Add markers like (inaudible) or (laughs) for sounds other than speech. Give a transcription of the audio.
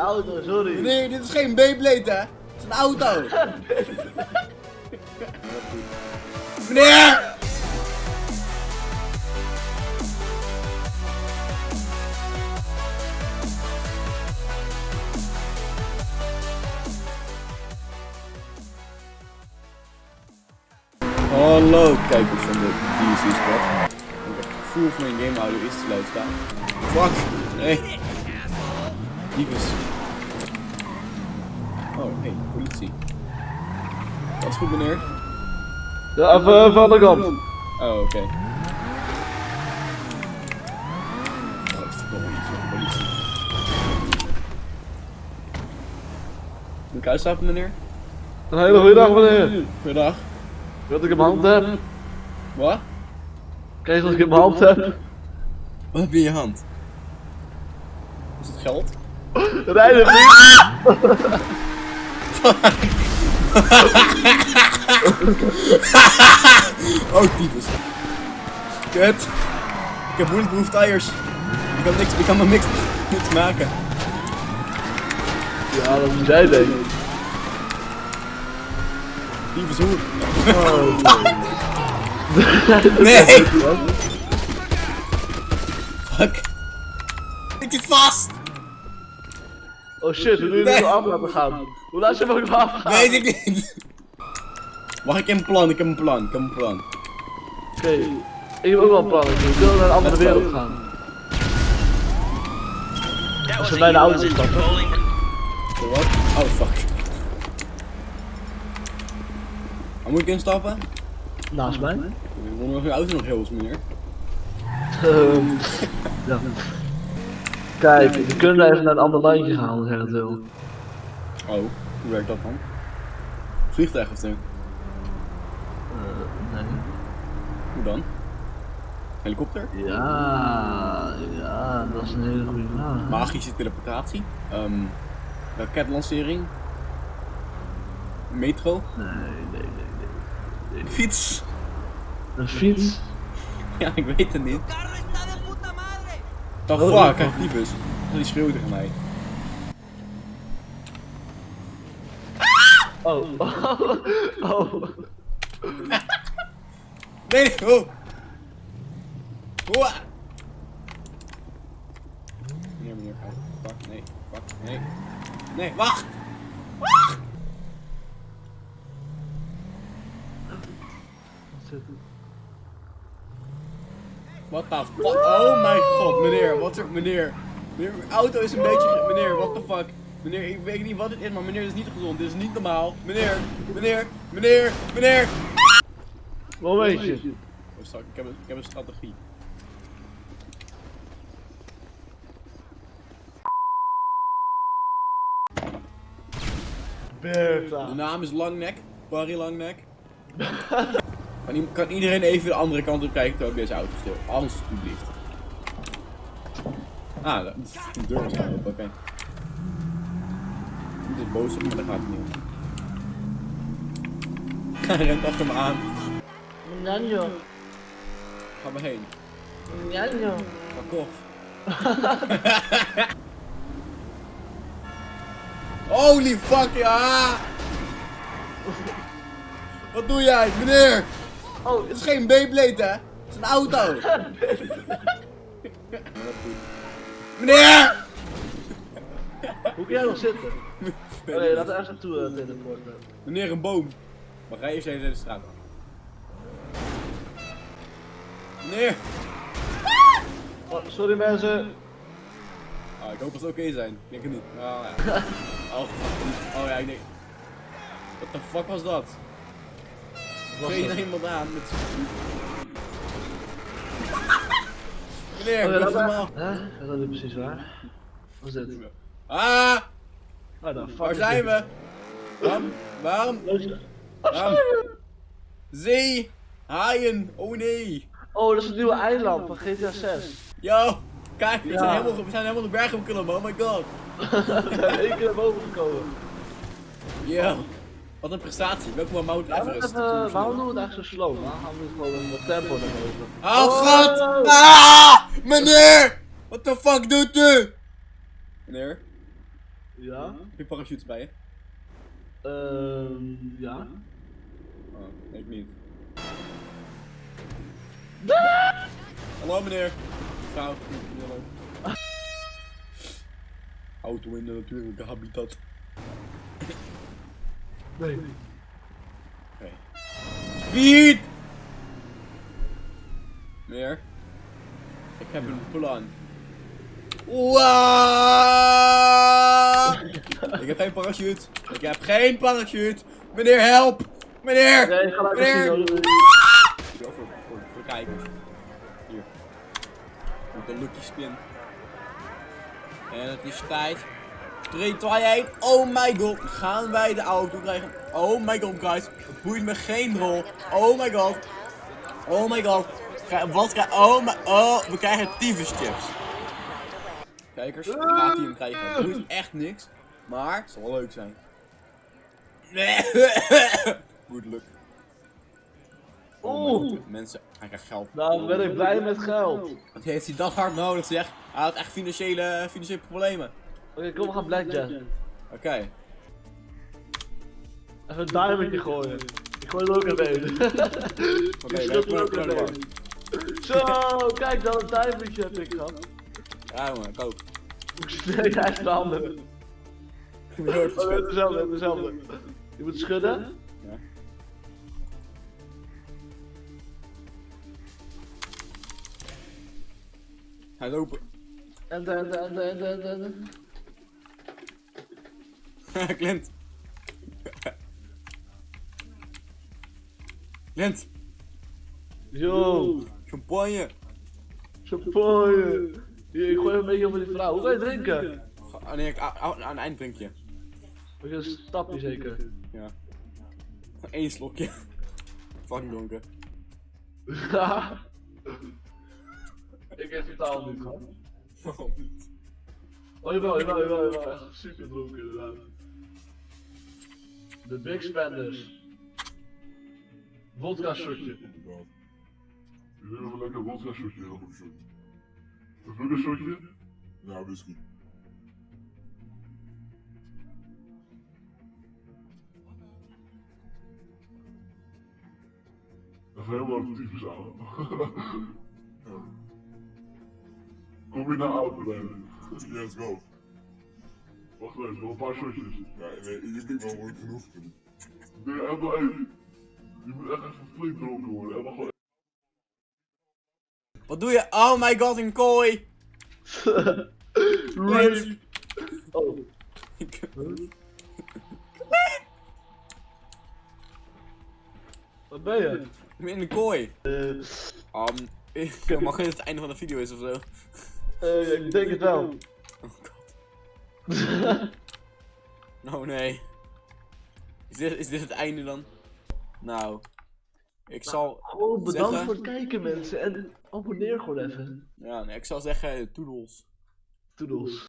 auto, sorry. Meneer, dit is geen Beyblade, hè? Het is een auto. (laughs) Meneer! Hallo kijkers van de DSC Squad. Ik heb het gevoel van mijn gamehouder is te luid staan. Fuck! Nee! Dievus. Oh, hey, politie. Dat is goed meneer. Ja, even, aan de kant. Oh, oké. Nog politie. Moet ik uitstappen meneer? Een hele goede dag, meneer. Goedendag. Wat ik mijn hand heb. Wat? Kijk wat ik mijn hand heb. Wat heb je in je hand? Is het geld? (laughs) Rijden niet. (laughs) Oh, tyfus. Kut. Ik heb bulletproof tires. Ik kan niks, ik kan maar niks, niks maken. Ja, dat is jij denk ik. Tyfus hoer. Oh, Nee! Fuck. Ik zit vast! Oh shit, hoe doe je dit Nee. af laten gaan? Hoe laat je hem ook nog afgaan? Weet ik niet. Wacht, ik heb een plan, ik heb een plan, ik heb een plan. Oké, ik heb ook wel een plan. We kunnen naar een andere wereld gaan. Als we bij de auto stappen. Wat? Oh fuck. Waar moet ik instappen? Naast mij. Ik wonder of je auto nog heel is, meneer. Ehm, (laughs) ja. Kijk, we kunnen even naar een ander landje gaan als jij dat wil. Oh, hoe werkt dat dan? Vliegtuig of zo? Eh, nee. Hoe dan? Helikopter? Ja, ja, dat is een hele goede vraag. Magische teleportatie? Ehm raketlancering? Metro? Nee, nee, nee, Fiets? nee. Een fiets? Ja, ik weet het niet. The Oh, fuck, kijk die bus. Die schreeuwt tegen mij. Oh, oh, (laughs) oh. Nee, nee, oh! Hoa! Meneer, meneer, oh, fuck, nee, fuck, nee. Nee, wacht! What the fuck? Oh mijn god, meneer, wat er, meneer. Meneer, mijn auto is een beetje, meneer, what the fuck. Meneer, ik weet niet wat het is, maar meneer, dit is niet gezond, dit is niet normaal. Meneer, meneer, meneer, meneer. Momentje. Oh, sorry, ik heb een, ik heb een strategie. De Bertha. naam is Langnek, Barry Langnek. (laughs) kan, kan iedereen even de andere kant op kijken terwijl ik deze auto stil? Alsjeblieft. Ah, dat is een deur is open, oké. Het is boos op me, maar dat gaat het niet. (laughs) Hij rent achter me aan. Njanjo. Ga maar heen. Njanjo. Fuck off. (laughs) Holy fuck, ja! Wat doe jij, meneer? Oh, Het is geen Beyblade, hè? Het is een auto. (laughs) meneer! hoe kun jij nog zitten? Oh nee, laten we ergens naartoe uh, teleporten. Meneer, een boom. Maar ga eerst even de straat. Meneer! Oh, sorry mensen. Ah, ik hoop dat ze oké zijn. Ik denk het niet. (laughs) Oh ja. Oh, oh ja, ik denk. What the fuck was dat? Het? iemand aan met (laughs) Meneer, Oh, ja, dat normaal. Hè? Is dat nu precies waar? Wat is dit? Ah, Oh, waar is zijn we? Waarom? Waarom? Waarom? Zee, haaien, oh nee. Oh, dat is het nieuwe eiland van GTA 6. Yo, kijk, we, Ja. zijn helemaal, we zijn helemaal de berg opgeklommen, oh my god. (laughs) We zijn één keer naar boven gekomen. Yo, wat een prestatie. Welkom bij Mount Everest. even, waarom doen we het zo slow? Waarom gaan we gewoon in wat tempo naar boven? Oh god! Ah, meneer! What the fuck doet u? Meneer? Ja? Heb je parachutes bij je? Ehm, ja. Oh, ik niet. Hallo meneer. Vrouw. Auto in de natuurlijke habitat. Nee. Oké. Speed! Meneer. Ik heb een plan. Waaah! Ik heb geen parachute. Ik heb geen parachute. Meneer, help! Meneer! Nee, ga Meneer! voor, voor, voor kijkers. Hier. Met een lucky spin. En het is tijd. 3, 2, 1. Oh my god. Gaan wij de auto krijgen? Oh my god, guys. Het boeit me geen rol. Oh my god. Oh my god. Wat krijg Oh my. Oh, we krijgen tyfus chips. Kijkers, gaat hij hem krijgen? Het boeit echt niks. Maar het zal wel leuk zijn. Nee. Goed luck. Oh mensen, hij krijgt geld. Nou ben ik blij met geld. Wat heeft hij dat hard nodig zeg? Hij had echt financiële, financiële problemen. Oké, kom we gaan blackjack. Oké. Even een diamondje gooien. Ik gooi er ook (laughs) een een. Oké, schud er ook een een. Zo, kijk dan een diamondje heb ik gehad. Ja jongen, ik ook. (laughs) Nee, hij is de andere. Oh, dezelfde, dezelfde. Je moet schudden. Ja. Hij is open. En dan, en dan, en dan, en dan. (laughs) Clint. Clint. Yo, Champagne. champagne. Hier, ik gooi een beetje over die vrouw. Hoe ga je drinken? Oh nee, ik, aan, einddrinkje. Moet je een stapje zeker? Ja. Eén slokje. Fucking donker. (laughs) Ik heb totaal niet gehad. Oh jawel, jawel, jawel, jawel. Echt super dronken inderdaad. De Big Spenders. Vodka shotje. Wil een lekker vodka shotje, heel goed shot. Een vodka shotje? Ja, whisky. Dat is helemaal typisch aan. Kom je naar auto rijden? Let's go. Wacht even, nog een paar shotjes. Ja, nee, je kunt wel mooi genoeg. Nee, wel één. Je moet echt even flink dronken worden. En dan gewoon Wat doe je? Oh my god, een kooi! (laughs) Rape. Oh. Wat ben je? Ik ben in de kooi. Eh, Um, ik mag het het einde van de video is of zo. eh, ik denk het wel. (laughs) Oh nee. Is dit, is dit het einde dan? Nou. Ik zal. Gewoon bedankt Zeggen- voor het kijken mensen en abonneer gewoon even. Ja, nee, ik zal zeggen, toedels. Toedels.